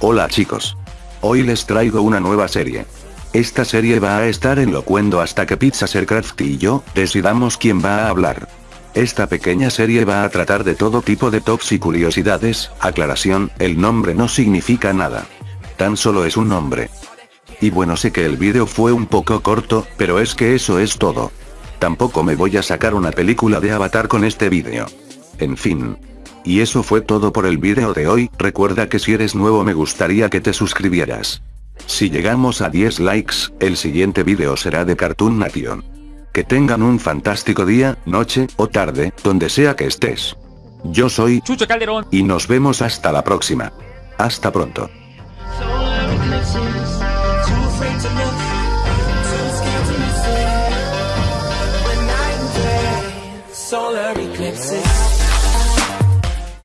Hola chicos. Hoy les traigo una nueva serie. Esta serie va a estar en locuendo hasta que Pizza Sercraft y yo decidamos quién va a hablar. Esta pequeña serie va a tratar de todo tipo de tops y curiosidades, aclaración, el nombre no significa nada. Tan solo es un nombre. Y bueno sé que el vídeo fue un poco corto, pero es que eso es todo. Tampoco me voy a sacar una película de Avatar con este vídeo. En fin. Y eso fue todo por el vídeo de hoy, recuerda que si eres nuevo me gustaría que te suscribieras. Si llegamos a 10 likes, el siguiente vídeo será de Cartoon Nation. Que tengan un fantástico día, noche, o tarde, donde sea que estés. Yo soy Chucho Calderón. y nos vemos hasta la próxima. Hasta pronto. Solar eclipses.